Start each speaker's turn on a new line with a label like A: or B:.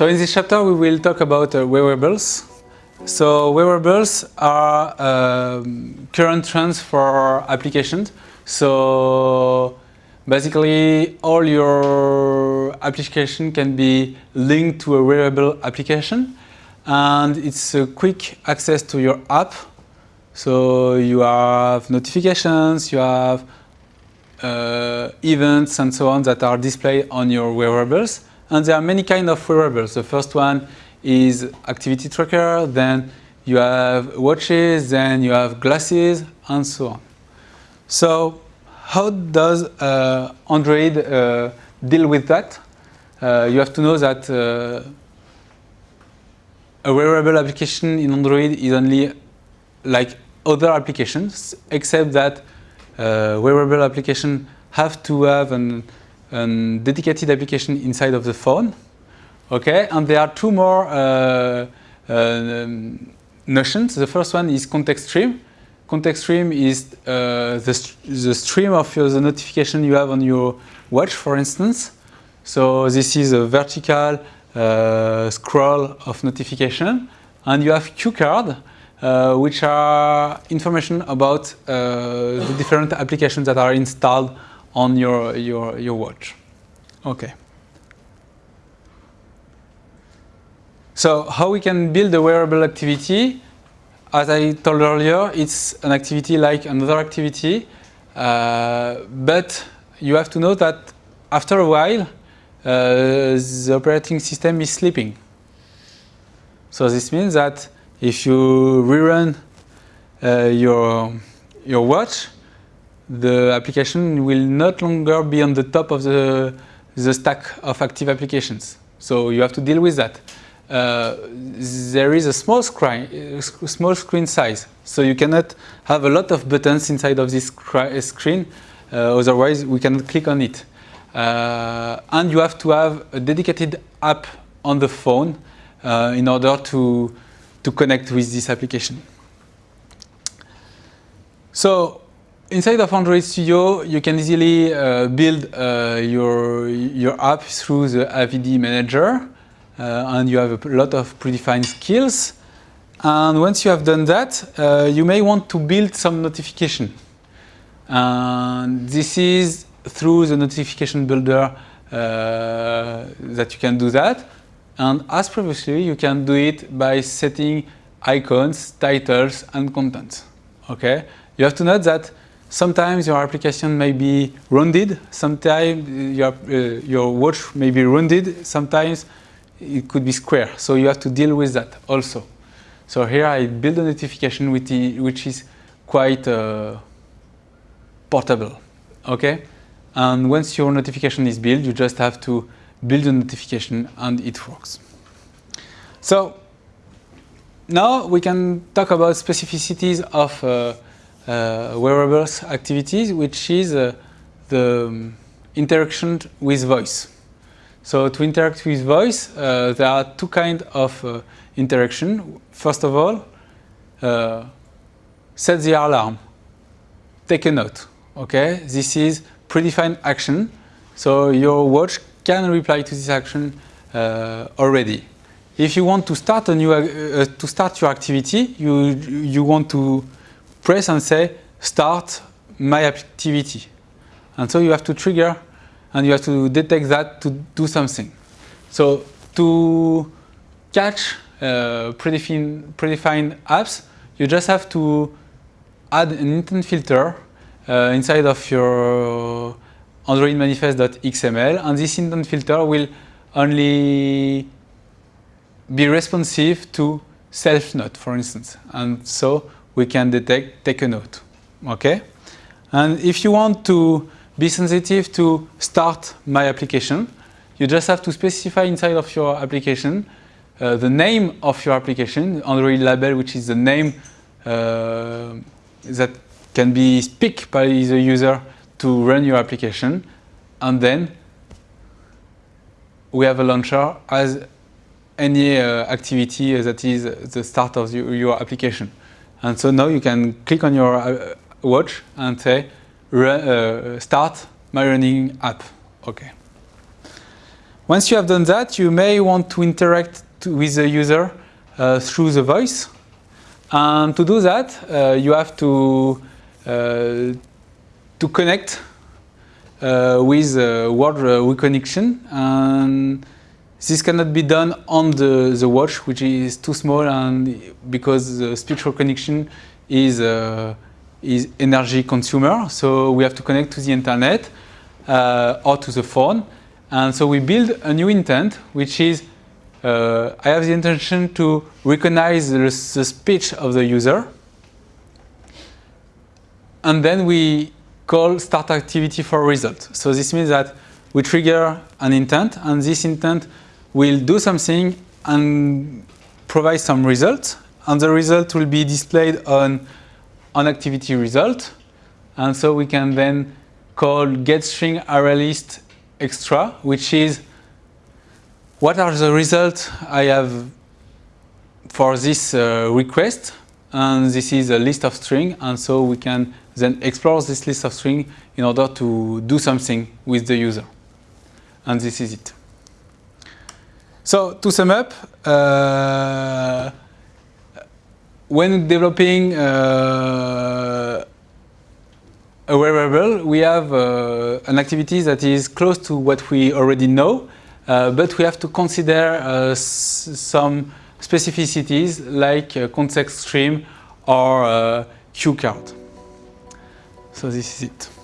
A: So in this chapter we will talk about uh, wearables. So wearables are um, current trends for applications. So basically all your application can be linked to a wearable application and it's a quick access to your app. So you have notifications, you have uh, events and so on that are displayed on your wearables. And there are many kind of wearables. The first one is activity tracker, then you have watches, then you have glasses, and so on. So how does uh, Android uh, deal with that? Uh, you have to know that uh, a wearable application in Android is only like other applications, except that uh, wearable application have to have an, an, dedicated application inside of the phone. Okay, and there are two more uh, um, notions. The first one is context stream. Context stream is uh, the, the stream of your, the notification you have on your watch, for instance. So this is a vertical uh, scroll of notification. And you have cue card, uh, which are information about uh, the different applications that are installed on your, your, your watch. Okay. So how we can build a wearable activity? As I told earlier, it's an activity like another activity, uh, but you have to know that after a while, uh, the operating system is sleeping. So this means that if you rerun uh, your, your watch, the application will not longer be on the top of the, the stack of active applications. So you have to deal with that. Uh, there is a small screen, small screen size, so you cannot have a lot of buttons inside of this screen, uh, otherwise we cannot click on it. Uh, and you have to have a dedicated app on the phone uh, in order to, to connect with this application. So inside of Android Studio, you can easily uh, build uh, your, your app through the AVD manager. Uh, and you have a lot of predefined skills. And once you have done that, uh, you may want to build some notification. And this is through the notification builder uh, that you can do that. And as previously, you can do it by setting icons, titles, and content. Okay? You have to note that sometimes your application may be rounded, sometimes your, uh, your watch may be rounded, sometimes it could be square. So you have to deal with that also. So here I build a notification which is quite uh, portable. Okay? And once your notification is built, you just have to build a notification and it works. So now we can talk about specificities of uh, uh, wearables activities, which is uh, the um, interaction with voice. So to interact with voice, uh, there are two kinds of uh, interaction. First of all, uh, set the alarm. Take a note. Okay, this is predefined action. So your watch can reply to this action uh, already. If you want to start a new uh, to start your activity, you you want to press and say start my activity, and so you have to trigger and you have to detect that to do something. So to catch uh, predefined, predefined apps, you just have to add an intent filter uh, inside of your Android manifest.xml and this intent filter will only be responsive to self-note, for instance. And so we can detect take a note. Okay? And if you want to be sensitive to start my application. You just have to specify inside of your application uh, the name of your application, Android label, which is the name uh, that can be picked by the user to run your application. And then we have a launcher as any uh, activity that is the start of your, your, application. And so now you can click on your uh, watch and say, uh, start my running app. Okay. Once you have done that, you may want to interact to, with the user uh, through the voice. And to do that, uh, you have to, uh, to connect uh, with word reconnection. And this cannot be done on the, the watch, which is too small and because the speech recognition is, uh, is energy consumer. So we have to connect to the internet uh, or to the phone. And so we build a new intent, which is uh, I have the intention to recognize the, the speech of the user. And then we call start activity for result. So this means that we trigger an intent and this intent will do something and provide some result. And the result will be displayed on an activity result. And so we can then call getString ArrayList extra, which is what are the results I have for this uh, request. And this is a list of string. And so we can then explore this list of string in order to do something with the user. And this is it. So to sum up, uh, when developing uh, a wearable, we have uh, an activity that is close to what we already know, uh, but we have to consider uh, some specificities like context stream or cue card. So this is it.